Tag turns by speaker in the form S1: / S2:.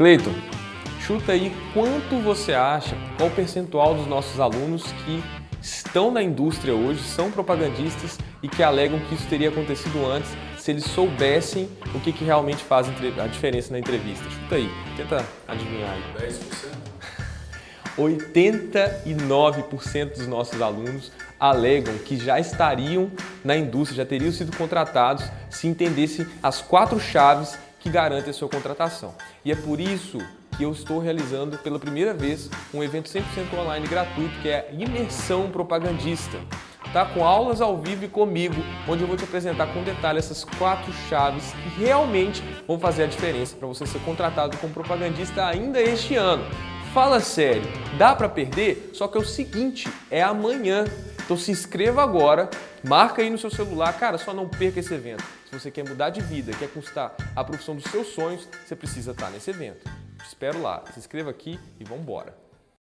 S1: Cleiton, chuta aí quanto você acha, qual o percentual dos nossos alunos que estão na indústria hoje, são propagandistas e que alegam que isso teria acontecido antes se eles soubessem o que, que realmente faz a diferença na entrevista. Chuta aí, tenta adivinhar aí.
S2: 10%?
S1: 89% dos nossos alunos alegam que já estariam na indústria, já teriam sido contratados se entendessem as quatro chaves que garantem a sua contratação. E é por isso que eu estou realizando pela primeira vez um evento 100% online gratuito que é a Imersão Propagandista. Tá com aulas ao vivo e comigo, onde eu vou te apresentar com detalhe essas quatro chaves que realmente vão fazer a diferença para você ser contratado como propagandista ainda este ano. Fala sério, dá para perder? Só que é o seguinte, é amanhã. Então se inscreva agora, marca aí no seu celular, cara, só não perca esse evento. Se você quer mudar de vida, quer conquistar a profissão dos seus sonhos, você precisa estar nesse evento. Te espero lá, se inscreva aqui e vamos embora.